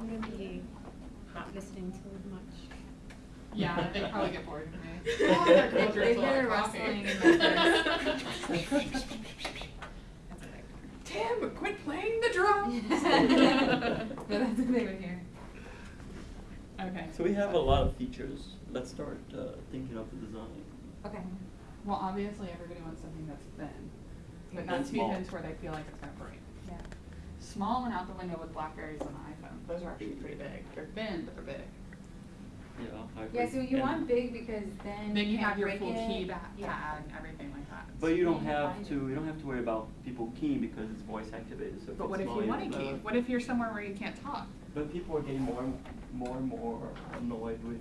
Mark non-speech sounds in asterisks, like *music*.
remember you not listening to as much. Yeah, they probably get bored of me. *laughs* They're *laughs* Tim, quit playing the drums! *laughs* But that's what they would hear. Okay. So we have a lot of features. Let's start uh, thinking of the design. Okay. Well, obviously everybody wants something that's thin, but not too thin to where they feel like it's going to break. Yeah. Small one out the window with Blackberries and iPhone. Those are actually pretty big. They're thin, but they're big. Yeah, I agree. Yeah, so you And- want big because then Then you can't have your full it. key ba- Yeah. pad and everything like that. But you don't have to, you don't have to worry about people keying because it's voice activated, so if But what it's if you wanna don't key? have- What if you're somewhere where you can't talk? But people are getting more and more and more annoyed with